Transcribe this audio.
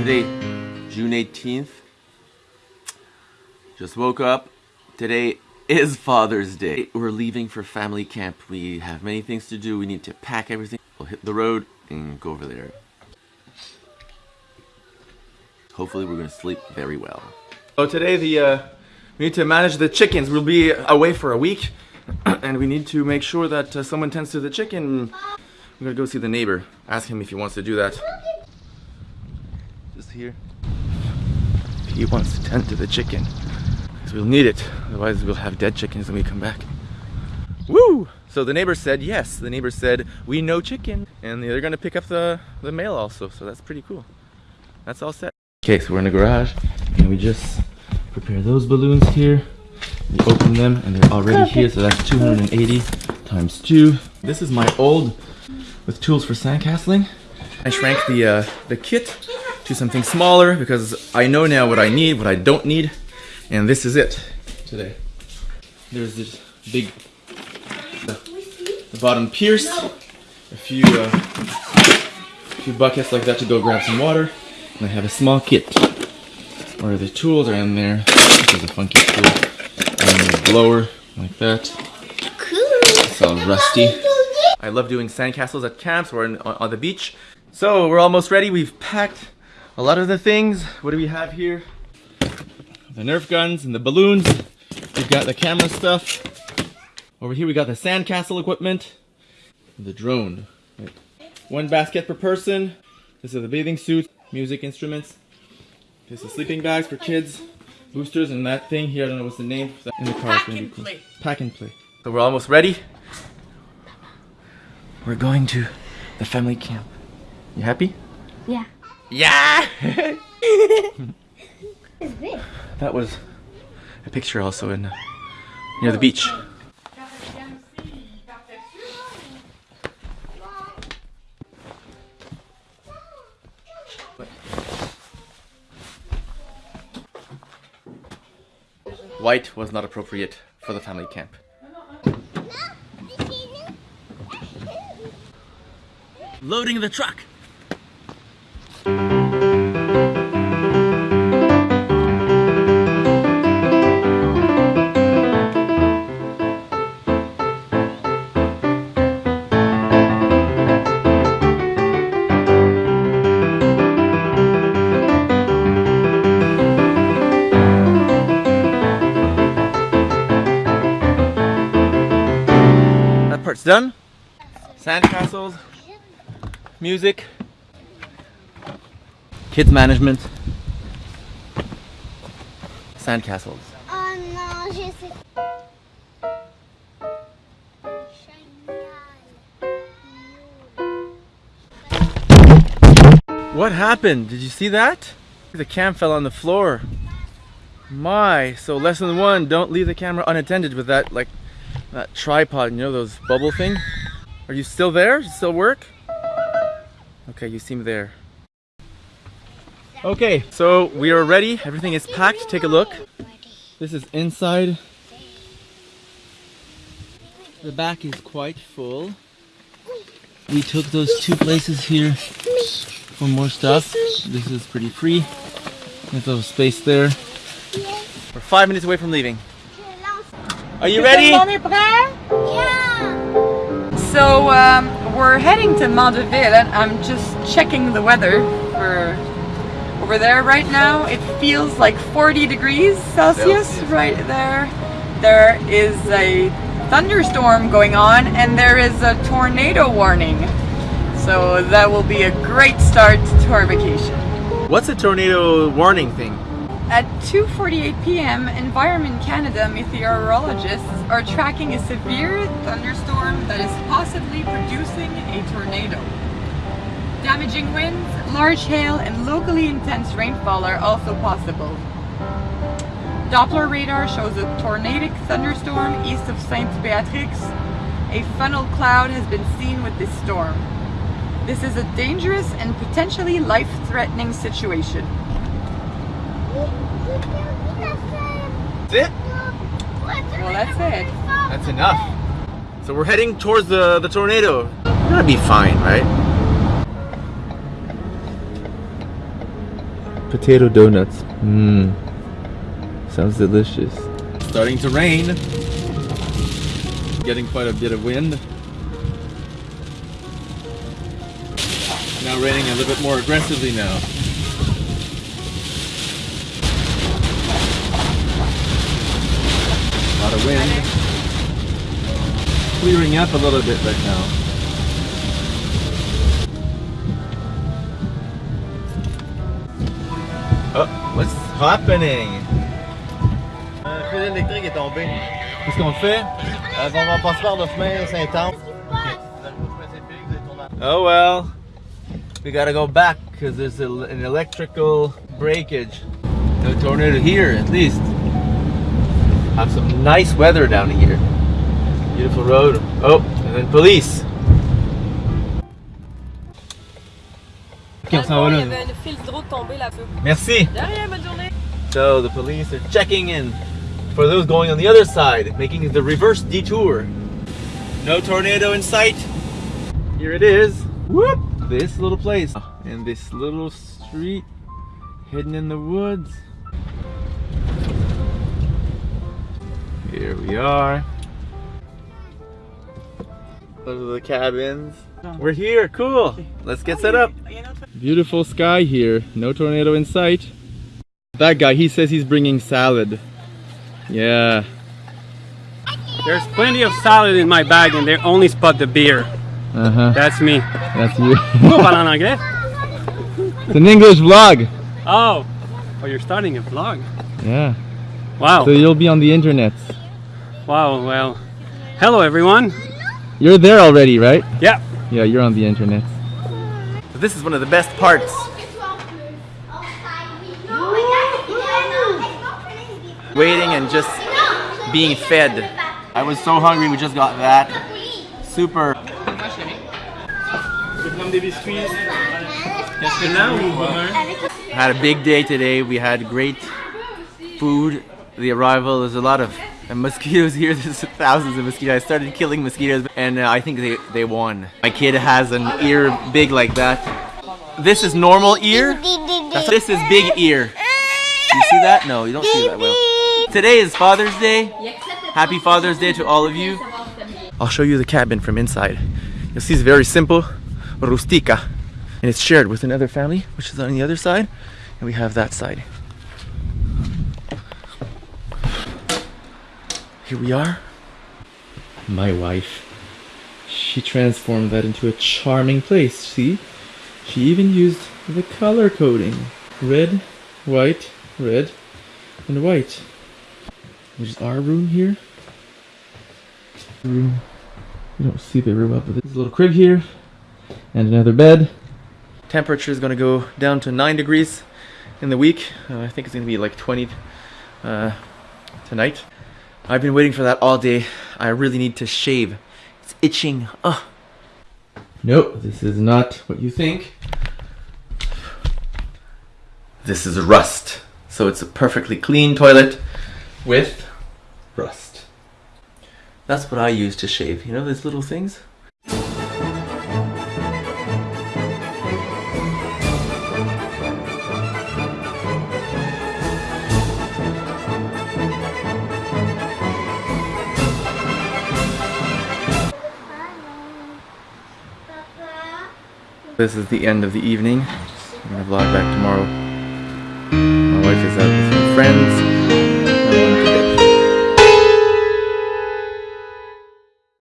Today, June 18th. Just woke up. Today is Father's Day. We're leaving for family camp. We have many things to do. We need to pack everything. We'll hit the road and go over there. Hopefully we're gonna sleep very well. So today the uh, we need to manage the chickens. We'll be away for a week, and we need to make sure that uh, someone tends to the chicken. I'm gonna go see the neighbor. Ask him if he wants to do that. Here. He wants to tend to the chicken, because we'll need it. Otherwise, we'll have dead chickens when we come back. Woo! So the neighbor said yes. The neighbor said we know chicken, and they're gonna pick up the the mail also. So that's pretty cool. That's all set. Okay, so we're in the garage, and we just prepare those balloons here. We open them, and they're already here, so that's 280 times two. This is my old with tools for sandcastling. I shrank the uh, the kit to something smaller because I know now what I need, what I don't need, and this is it today. There's this big, the, the bottom pierced, a few uh, a few buckets like that to go grab some water, and I have a small kit where the tools are in there. This is a funky tool, and a blower like that. It's all rusty. I love doing sandcastles at camps or on, on the beach. So we're almost ready. We've packed a lot of the things. What do we have here? The Nerf guns and the balloons. We've got the camera stuff. Over here we got the sandcastle equipment. The drone. Right. One basket per person. This is the bathing suit, music instruments. This is sleeping bags for kids, boosters, and that thing here. I don't know what's the name. In the car. Pack and cool. play. Pack and play. So we're almost ready. We're going to the family camp. You happy? Yeah. Yeah! It's big. that was a picture also in uh, near the beach. White was not appropriate for the family camp. Loading the truck. Part's done. Sandcastles, music, kids management, sandcastles. Sais. Um, what happened? Did you see that? The cam fell on the floor. My, so lesson one, don't leave the camera unattended with that like that tripod, you know those bubble thing? Are you still there? Still work? Okay, you seem there. Okay, so we are ready. Everything is packed. Take a look. This is inside. The back is quite full. We took those two places here for more stuff. This is pretty free. There's a little space there. We're five minutes away from leaving. Are you ready? Yeah. So um, we're heading to Mandeville and I'm just checking the weather for over there right now. It feels like 40 degrees Celsius, Celsius. right there. There is a thunderstorm going on and there is a tornado warning. So that will be a great start to our vacation. What's a tornado warning thing? At 2.48 p.m., Environment Canada meteorologists are tracking a severe thunderstorm that is possibly producing a tornado. Damaging winds, large hail, and locally intense rainfall are also possible. Doppler radar shows a tornadic thunderstorm east of Saint Beatrix. A funnel cloud has been seen with this storm. This is a dangerous and potentially life-threatening situation. That's it? Well, that's it. That's enough. So we're heading towards the, the tornado. We're gonna be fine, right? potato donuts. Mmm. Sounds delicious. Starting to rain. Getting quite a bit of wind. Now raining a little bit more aggressively now. A lot of wind. Clearing up a little bit right now. Oh, what's happening? Un fil électrique est tombé. Qu'est-ce qu'on fait? Euh, on va passer par le chemin Saint-Anne. Oh well. We gotta go back because there's a, an electrical breakage. No tornado here, at least. Have some nice weather down here. Beautiful road. Oh, and then police. Ok, on s'en va Il y là. avait un fil d'eau tombé là-dessus. Merci. De rien, bonne journée. So the police are checking in for those going on the other side, making the reverse detour. No tornado in sight. Here it is. Whoop! This little place and this little street hidden in the woods. Here we are. Those are the cabins. We're here, cool. Let's get set up. Beautiful sky here, no tornado in sight. That guy, he says he's bringing salad. Yeah. There's plenty of salad in my bag and they only spot the beer. Uh huh. That's me. That's you. Pourquoi parler en it's an English vlog. Oh. Oh, you're starting a vlog. Yeah. Wow. So you'll be on the internet. Wow, well. Hello, everyone. You're there already, right? Yeah. Yeah, you're on the internet. This is one of the best parts. Waiting and just being fed. I was so hungry, we just got that. Super. Had a big day today. We had great food. The arrival, there's a lot of uh, mosquitoes here. There's thousands of mosquitoes. I started killing mosquitoes and uh, I think they, they won. My kid has an ear big like that. This is normal ear. This is big ear. You see that? No, you don't see that well. Today is Father's Day. Happy Father's Day to all of you. I'll show you the cabin from inside. You'll see it's very simple, rustica. And it's shared with another family, which is on the other side. And we have that side. Here we are. My wife. She transformed that into a charming place. See? She even used the color coding. Red, white, red, and white. Which is our room here. Room. You don't see the room up, but there's a little crib here. And another bed. Temperature is going to go down to 9 degrees in the week. Uh, I think it's going to be like 20 uh, tonight. I've been waiting for that all day. I really need to shave. It's itching. Ugh. Nope, this is not what you think. This is rust. So it's a perfectly clean toilet with rust. That's what I use to shave. You know these little things? This is the end of the evening. I'm gonna vlog back tomorrow. My wife is out with some friends.